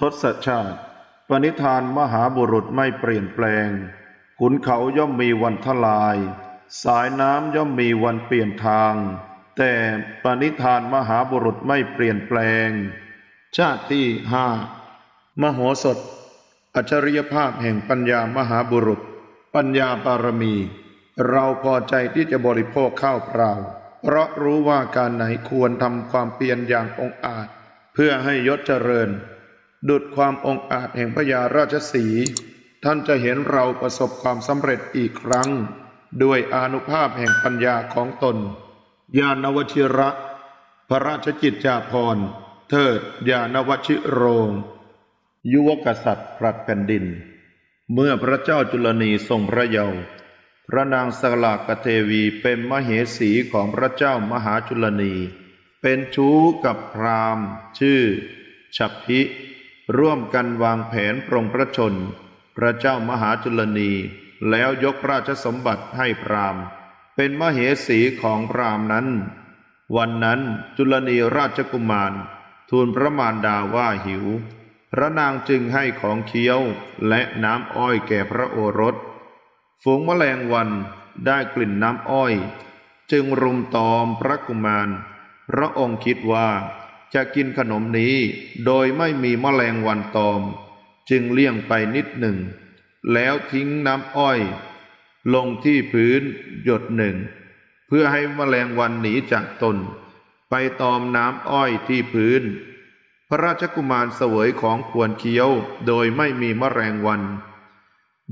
ทศชาติ ปณิธานมหาบุรุษไม่เปลี่ยนแปลง ขุนเขาย่อมมีวันทลาย สายน้ำย่อมมีวันเปลี่ยนทาง แต่ปณิธานมหาบุรุษไม่เปลี่ยนแปลง ชาติที่ห้ามโหสถ อัจฉริยภาพแห่งปัญญามหาบุรุษ ปัญญาบารมี เราพอใจที่จะบริโภคข้าวเปล่า เพราะรู้ว่าการไหนควรทำความเพียรอย่างองอาจ เพื่อให้ยศเจริญ ดุดความองอาจแห่งพญาราชสี ท่านจะเห็นเราประสบความสำเร็จอีกครั้ง ด้วยอนุภาพแห่งปัญญาของตน ญาณวชิระ พระราชกิจจาภรณ์ เทิดญาณวชิโรง ยุวกษัตริย์ผลัดแผ่นดิน เมื่อพระเจ้าจุลนีทรงพระเยาว์พระนางสลากเทวีเป็นมเหสีของพระเจ้ามหาจุลนี เป็นชู้กับพราหมณ์ ชื่อ ฉัพพิ ร่วมกันวางแผนปรงพระชน พระเจ้ามหาจุลนี แล้วยกราชสมบัติให้พราหมณ์ เป็นมเหสีของพราหมณ์นั้น วันนั้นจุลนีราชกุมาร ทูลพระมารดาว่าหิว พระนางจึงให้ของเคี้ยวและน้ำอ้อยแก่พระโอรส ฝูงแมลงวันได้กลิ่นน้ำอ้อย จึงรุมตอมพระกุมาร พระองค์คิดว่า จะกินขนมนี้ โดยไม่มีแมลงวันตอม จึงเลี่ยงไปนิดหนึ่ง แล้วทิ้งน้ำอ้อย ลงที่พื้นหยดหนึ่ง เพื่อให้แมลงวันหนีจากตน ไปตอมน้ำอ้อยที่พื้น พระราชกุมารเสวยของควรเคี้ยวโดยไม่มีแมลงวัน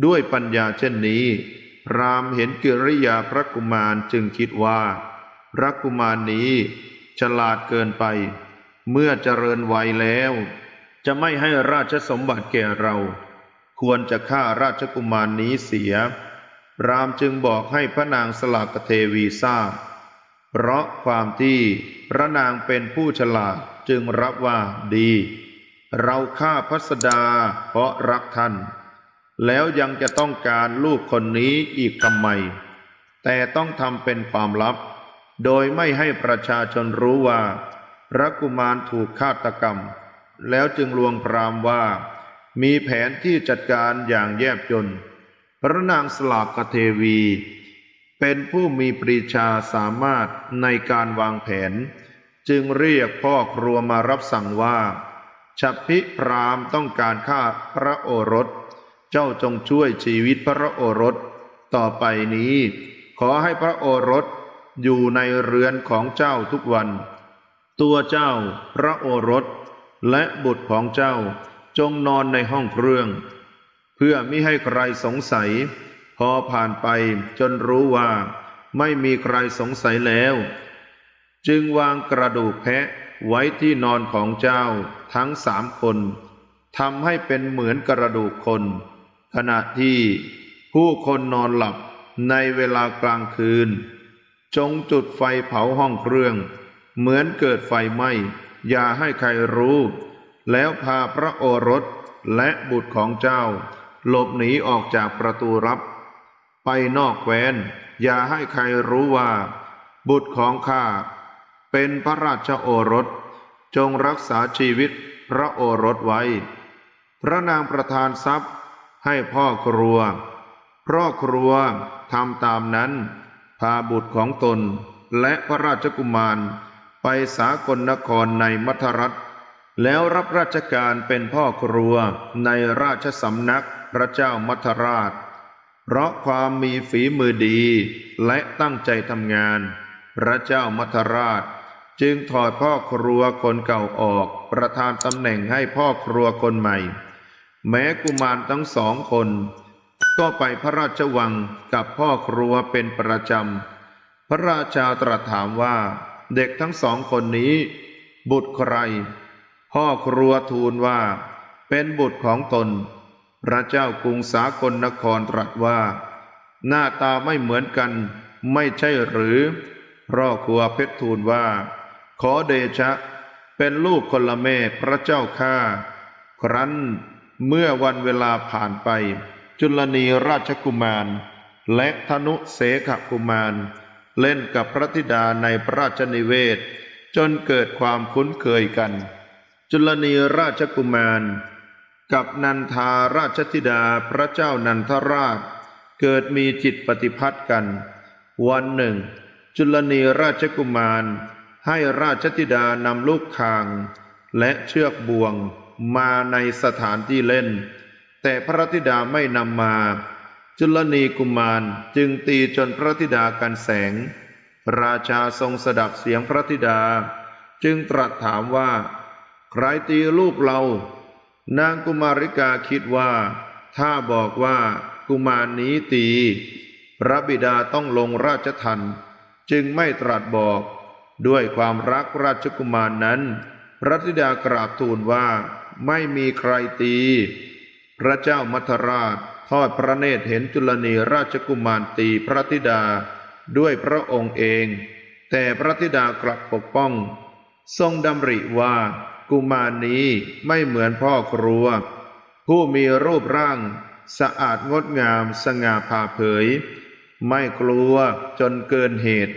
ด้วยปัญญาเช่นนี้พรามเห็นกิริยาพระกุมารจึงคิดว่า พระกุมารนี้ฉลาดเกินไป เมื่อเจริญวัยแล้ว จะไม่ให้ราชสมบัติแก่เรา ควรจะฆ่าราชกุมารนี้เสีย รามจึงบอกให้พระนางสลากเทวีทราบ เพราะความที่พระนางเป็นผู้ฉลาดจึงรับว่าดี เราฆ่าพัสดาเพราะรักท่าน แล้วยังจะต้องการลูกคนนี้อีกทำไม แต่ต้องทำเป็นความลับ โดยไม่ให้ประชาชนรู้ว่า พระกุมารถูกฆาตกรรม แล้วจึงลวงพรามว่า มีแผนที่จัดการอย่างแยบยลพระนางสลากเทวี เป็นผู้มีปรีชาสามารถในการวางแผน จึงเรียกพ่อครัวมารับสั่งว่าฉัพิพรามต้องการฆ่าพระโอรส เจ้าจงช่วยชีวิตพระโอรส ต่อไปนี้ ขอให้พระโอรสอยู่ในเรือนของเจ้าทุกวัน ตัวเจ้าพระโอรส และบุตรของเจ้าจงนอนในห้องเครื่อง เพื่อมิให้ใครสงสัย พอผ่านไปจนรู้ว่า ไม่มีใครสงสัยแล้ว จึงวางกระดูกแพะไว้ที่นอนของเจ้าทั้งสามคนทำให้เป็นเหมือนกระดูกคน ขณะที่ผู้คนนอนหลับในเวลากลางคืน จงจุดไฟเผาห้องเครื่อง เหมือนเกิดไฟไหม้อย่าให้ใครรู้ แล้วพาพระโอรสและบุตรของเจ้า หลบหนีออกจากประตูรับ ไปนอกแคว้น อย่าให้ใครรู้ว่า บุตรของข้าเป็นพระราชโอรส จงรักษาชีวิตพระโอรสไว้ พระนางประทานทรัพย์ให้พ่อครัวพ่อครัวทำตามนั้น พาบุตรของตนและพระราชกุมาร ไปสากลนครในมัทรัฐ แล้วรับราชการเป็นพ่อครัวในราชสำนักพระเจ้ามัทราช เพราะความมีฝีมือดีและตั้งใจทำงาน พระเจ้ามัทราช จึงถอดพ่อครัวคนเก่าออกประทานตำแหน่งให้พ่อครัวคนใหม่ แม้กุมารทั้งสองคนก็ไปพระราชวังกับพ่อครัวเป็นประจำ พระราชาตรัสถามว่า เด็กทั้งสองคนนี้ บุตรใคร พ่อครัวทูลว่า เป็นบุตรของตน พระเจ้ากรุงสากลนครตรัสว่า หน้าตาไม่เหมือนกัน ไม่ใช่หรือพ่อครัวเพชรทูลว่า ขอเดชะ เป็นลูกคนละแม่พระเจ้าข้าครั้นเมื่อวันเวลาผ่านไป จุลนีราชกุมาร และธนุเสขกุมาร เล่นกับพระธิดาในพระราชนิเวศ จนเกิดความคุ้นเคยกัน จุลนีราชกุมาร กับนันทาราชธิดาพระเจ้านันทราช เกิดมีจิตปฏิพัทธ์กัน วันหนึ่ง จุลนีราชกุมาร ให้ราชธิดานำลูกคาง และเชือกบ่วงมาในสถานที่เล่น แต่พระธิดาไม่นำมา จุลนีกุมารจึงตีจนพระธิดากันแสง ราชาทรงสดับเสียงพระธิดา จึงตรัสถามว่า ใครตีลูกเรา นางกุมาริกาคิดว่า ถ้าบอกว่ากุมารนี้ตี พระบิดาต้องลงราชทันจึงไม่ตรัสบอก ด้วยความรักราชกุมารนั้น พระธิดากราบทูลว่าไม่มีใครตี พระเจ้ามัทราช ทอดพระเนตรเห็นจุลนีราชกุมารตีพระธิดาด้วยพระองค์เอง แต่พระธิดากลับปกป้อง ทรงดำริว่ากุมารนี้ไม่เหมือนพ่อครัว ผู้มีรูปร่าง สะอาดงดงามสง่าผ่าเผย ไม่กลัวจนเกินเหตุ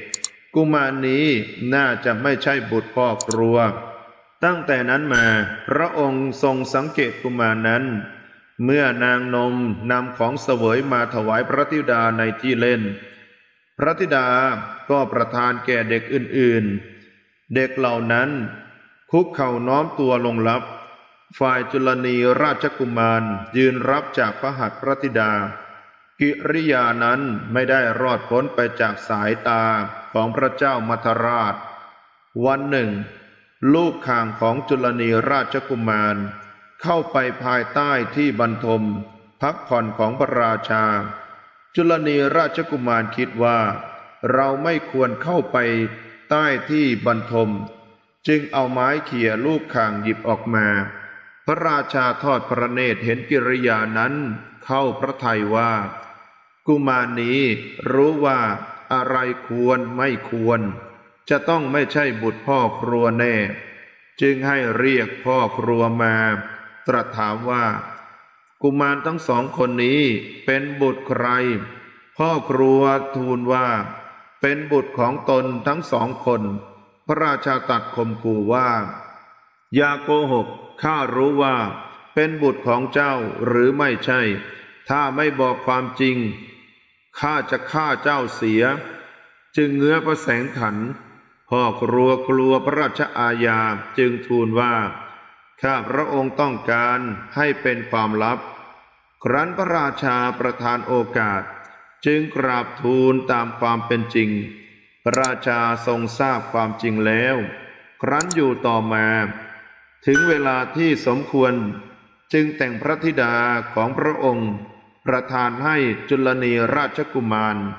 กุมารนี้น่าจะไม่ใช่บุตรพ่อครัว ตั้งแต่นั้นมา พระองค์ทรงสังเกตกุมารนั้น เมื่อนางนมนำของเสวยมาถวายพระธิดาในที่เล่น พระธิดาก็ประทานแก่เด็กอื่นๆ เด็กเหล่านั้นคุกเข่าน้อมตัวลงรับ ฝ่ายจุลนีราชกุมารยืนรับจากพระหัตถ์พระธิดา กิริยานั้นไม่ได้รอดพ้นไปจากสายตาของพระเจ้ามัทราช วันหนึ่ง ลูกข่างของจุลนีราชกุมาร เข้าไปภายใต้ที่บรรทม พักผ่อนของพระราชา จุลนีราชกุมารคิดว่า เราไม่ควรเข้าไปใต้ที่บรรทม จึงเอาไม้เขี่ยลูกข่างหยิบออกมา พระราชาทอดพระเนตรเห็นกิริยานั้น เข้าพระทัยว่า กุมารนี้รู้ว่าอะไรควรไม่ควร จะต้องไม่ใช่บุตรพ่อครัวแน่ จึงให้เรียกพ่อครัวมา ตรัสถามว่า กุมารทั้งสองคนนี้เป็นบุตรใคร พ่อครัวทูลว่า เป็นบุตรของตนทั้งสองคน พระราชาตัดข่มขู่ว่า อย่าโกหกข้ารู้ว่า เป็นบุตรของเจ้าหรือไม่ใช่ ถ้าไม่บอกความจริงข้าจะฆ่าเจ้าเสีย จึงเงื้อพระแสงขันพ่อครัวกลัวพระราชอาญาจึงทูลว่า ข้าพระองค์ต้องการให้เป็นความลับ ครั้นพระราชาประทานโอกาส จึงกราบทูลตามความเป็นจริง พระราชาทรงทราบความจริงแล้ว ครั้นอยู่ต่อมา ถึงเวลาที่สมควรจึงแต่งพระธิดาของพระองค์ ประทานให้จุลนีราชกุมาร